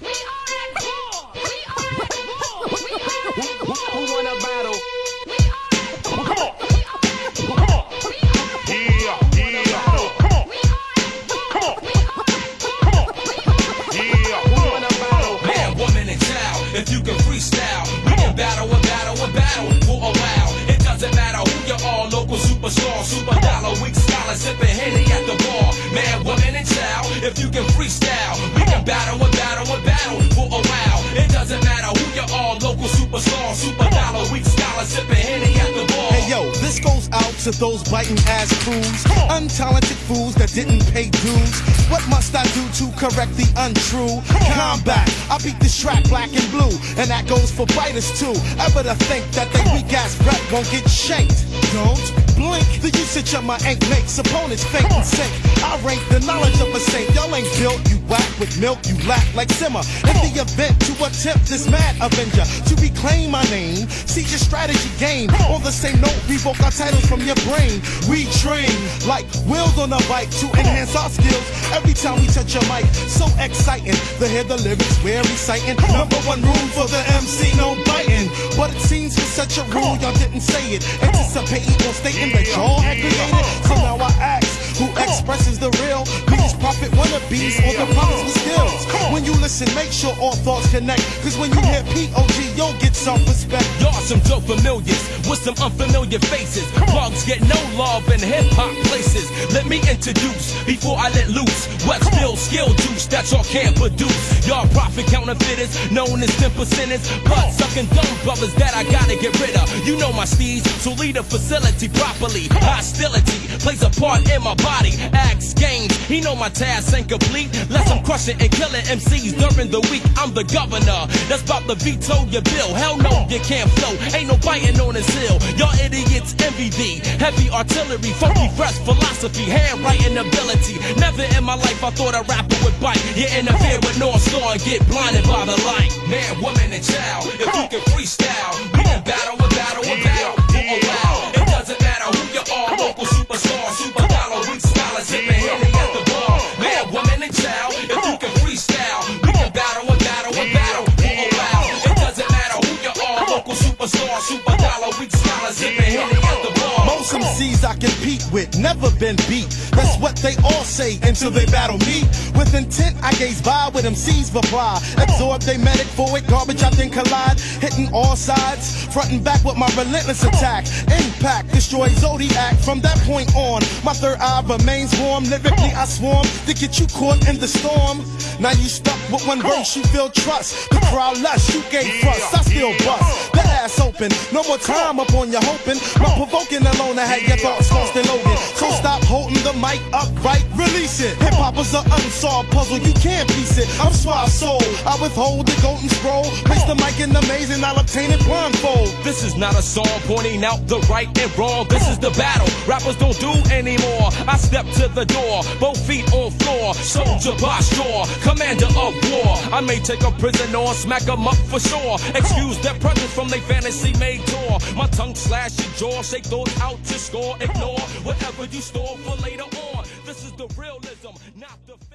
We are at war. We are at war. We are at war. Who won a battle? We are at war. We are. We are at Yeah, yeah, come on, We are at war. We are at war. We are yeah, Who come won on. a battle? Man, woman, and child. If you can freestyle, we can battle a battle a battle for a while. It doesn't matter who you are, local superstar, super dollar, weak scholar, sipping henny at the If you can freestyle, we can battle a battle a battle for a while. It doesn't matter who you are, local superstar, super dollar, weak scholar, sipping henny at the bar. Hey yo, this goes out to those biting ass crews, untalented fools that didn't pay dues. What must I do to correct the untrue? Combat, I beat this track black and blue, and that goes for biters too. Ever to think that they weak ass rep won't get shanked? Don't blink. The usage of my ink makes opponents faint and sink. I built, you whack with milk, you lack like simmer. In the event to attempt this mad avenger to reclaim my name, see your strategy game. On the same note, we revoke our titles from your brain. We train like wheels on a bike to enhance our skills. Every time we touch a mic, so exciting. To hear the lyrics we're reciting. Number one rule for the MC, no biting. But it seems for such a rule, y'all didn't say it. Anticipating on stating that y'all had created. Listen, make sure all thoughts connect. Cause when you hear POG, you'll get self-respect. Y'all some dope familiars with some unfamiliar faces. Plugs get no love in hip hop places. Let me introduce before I let loose. What still skill juice that y'all can't produce. Y'all profit counterfeiters, known as 10 percenters. Blood sucking dumb brothers that I gotta get rid of. You know my steez, so lead a facility properly. Hostility plays a part in my body. Axe games, he know my task ain't complete. Less I'm crushing and killing MCs during the week. I'm the governor that's about to veto your bill. Hell no, you can't flow. Ain't no biting on his hill. Y'all thee. Heavy artillery, funky fresh philosophy, handwriting ability. Never in my life I thought a rapper would bite. You interfere with North Star and get blinded by the light. Man, woman, and child, if you can freestyle, we can battle a battle a battle for a while. It doesn't matter who you are, local superstar, super dollar, weak scholar, sipping henny at the bar. Man, woman, and child, if you can freestyle, we can battle a battle a battle for a while. It doesn't matter who you are, local superstar, super dollar, weak scholar, sipping henny at Most MCs I compete with never been beat. That's what they all say until they battle me. With intent, I gaze by with MCs reply. Absorb they medic for it, garbage I then collide. Hitting all sides, front and back with my relentless attack. Impact, destroy Zodiac. From that point on, my third eye remains warm. Lyrically, I swarm to get you caught in the storm. Now you stuck with one verse, you feel trust. The crowd lush, you gave trust. I still bust. That ass open, no more time up on your hoping. My provoking alone, I had your thoughts lost in Logan. So stop holding the mic upright, release it. Hip hop is an unsolved puzzle, you can't piece it. I'm suave soul, I withhold the golden scroll. Place the mic in the maze and I'll obtain it blindfold. This is not a song pointing out the right and wrong. This is the battle rappers don't do anymore. I step to the door, both feet on floor. Soldier posture, commander of war. I may take a prisoner, or smack 'em up for sure. Excuse their presence from their fantasy made tour. My tongue slash your jaw, shake those out to score. Ignore whatever you store for later on. This is the realism, not the.